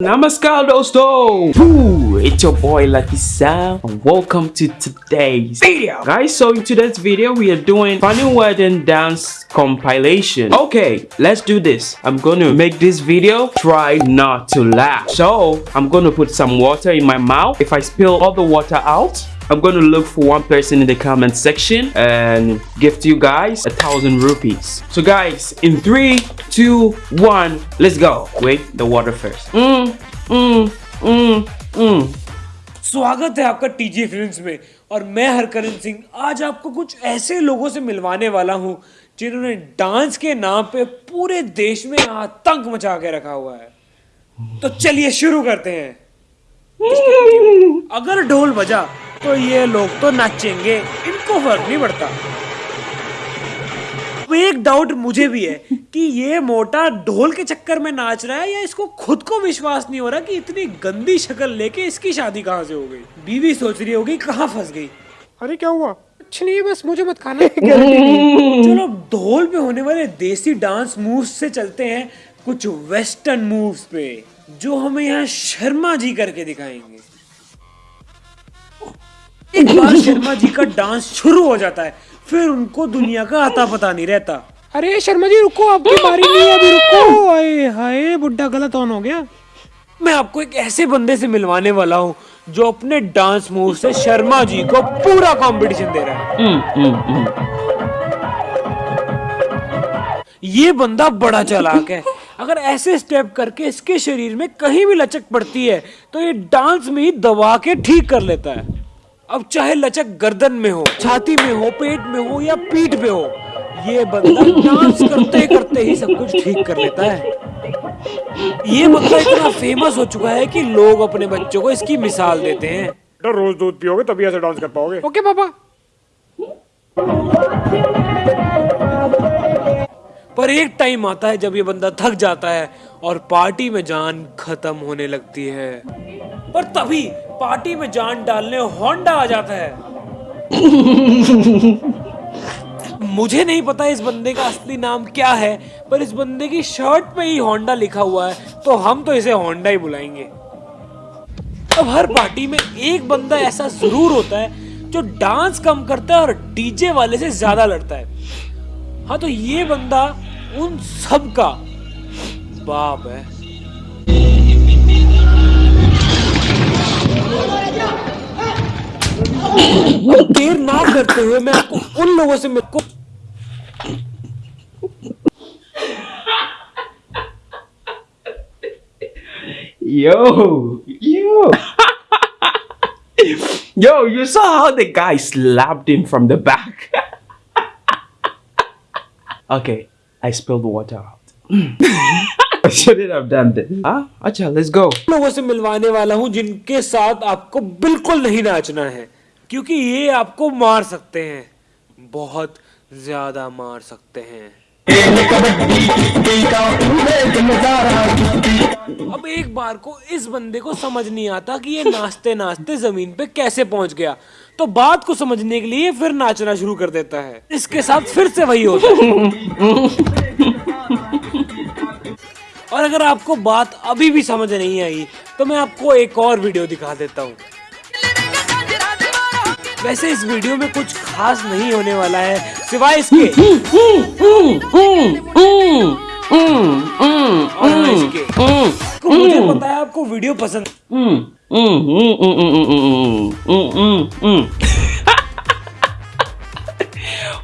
Namaskar dosto! It's your boy Lucky Sam and welcome to today's video. Guys, so in today's video we are doing funny wedding dance compilation. Okay, let's do this. I'm gonna make this video try not to laugh. So I'm gonna put some water in my mouth. If I spill all the water out, I'm going to look for one person in the comment section and gift you guys a thousand rupees. So guys, in three, two, one, let's go. Wait, the water first. Mm, mm, mm, mm. स्वागत है आपका TG films में और मैं हरकरण सिंह आज आपको कुछ ऐसे लोगों से मिलवाने वाला हूँ जिन्होंने डांस के नाम पे पूरे देश में आतंक मचा के रखा हुआ है तो चलिए शुरू करते हैं अगर ढोल बजा तो ये लोग तो नाचेंगे इनको फ़र्क नहीं पड़ता। अब एक डाउट मुझे भी है कि ये मोटा ढोल के चक्कर में नाच रहा है या इसको खुद को विश्वास नहीं हो रहा कि इतनी गंदी शक्ल लेके इसकी शादी कहाँ से हो गई? बीवी सोच रही होगी कहाँ फंस गई। अरे क्या हुआ? कुछ नहीं बस मुझे मत खाना। चलो ढोल पे होने वाले देसी डांस मूव्स से चलते हैं कुछ वेस्टर्न मूव्स पे जो हमें यहाँ शर्मा जी करके दिखाएँगे। एक बार शर्मा जी का डांस शुरू हो जाता है फिर उनको दुनिया का आता पता नहीं रहता। अरे शर्मा जी रुको आपकी बारी नहीं है अभी रुको। हाय हाय बुड्ढा गलत ऑन हो गया। मैं आपको एक ऐसे बंदे से मिलवाने वाला हूँ जो अपने डांस मूव से शर्मा जी को पूरा कंपटीशन दे रहा है। Mm, mm, mm. ये बंदा बड़ा चालाक है। अगर ऐसे स्टेप करके इसके शरीर में कहीं भी लचक पड़ती है तो ये डांस में ही दबा के ठीक कर लेता है। अब चाहे लचक गर्दन में हो छाती में हो पेट में हो या पीठ पे हो ये बंदा डांस करते करते ही सब कुछ ठीक कर लेता है। ये बंदा इतना फ़ेमस हो चुका है कि लोग अपने बच्चों को इसकी मिसाल देते हैं। बेटा रोज दूध पियोगे तभी ऐसे डांस कर पाओगे। ओके पापा। पर एक टाइम आता है जब ये बंदा थक जाता है और पार्टी में जान खत्म होने लगती है। पर तभी पार्टी में जान डालने होंडा आ जाता है। मुझे नहीं पता इस बंदे का असली नाम क्या है पर इस बंदे की शर्ट पे ही होंडा लिखा हुआ है तो हम तो इसे होंडा ही बुलाएँगे। अब हर पार्टी में एक बंदा ऐसा ज़रूर होता है जो डांस कम करता है और डीजे वाले से ज़्यादा लड़ता है। हाँ तो ये बंदा उन सब का बाप है। अब देर ना करते हुए मैं आपको उन लोगों से मेरे Yo, yo. Yo, you saw how the guy slapped him from the back. okay, I spilled water out. I shouldn't have done this. Ah, acha, let's go. लोगों से मिलवाने वाला हूँ जिनके साथ आपको बिल्कुल नहीं नाचना है क्योंकि ये आपको मार सकते हैं। बहुत ज़्यादा मार सकते हैं। अब एक बार को इस बंदे को समझ नहीं आता कि ये नाचते नाचते ज़मीन पे कैसे पहुँच गया। तो बात को समझने के लिए फिर नाचना शुरू कर देता है। इसके साथ फिर से वही होता है और अगर आपको बात अभी भी समझ नहीं आई तो मैं आपको एक और वीडियो दिखा देता हूँ। वैसे इस वीडियो में कुछ खास नहीं होने वाला है सिवाय इसके हाँ, तो मुझे पता है आपको वीडियो पसंद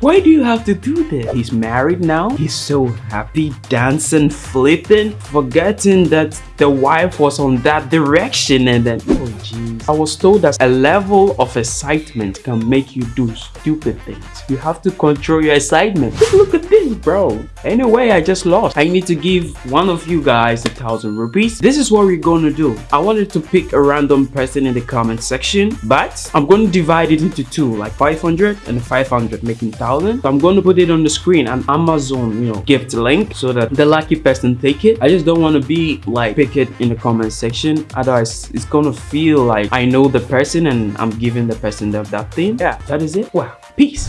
Why do you have to do this? He's married now. He's so happy, dancing, flipping, forgetting that the wife was on that direction and then, oh jeez. I was told that a level of excitement can make you do stupid things. You have to control your excitement. Look at this, bro. Anyway, I just lost. I need to give one of you guys a thousand rupees. This is what we're gonna do. I wanted to pick a random person in the comment section, but I'm to divide it into two, like 500 and 500, making 1000. So I'm going to put it on the screen and Amazon, you know, gift link so that the lucky person take it. I just don't want to be like pick it in the comment section. Otherwise, it's gonna feel like I know the person and I'm giving the person that, that thing. Yeah, that is it. Wow. Peace.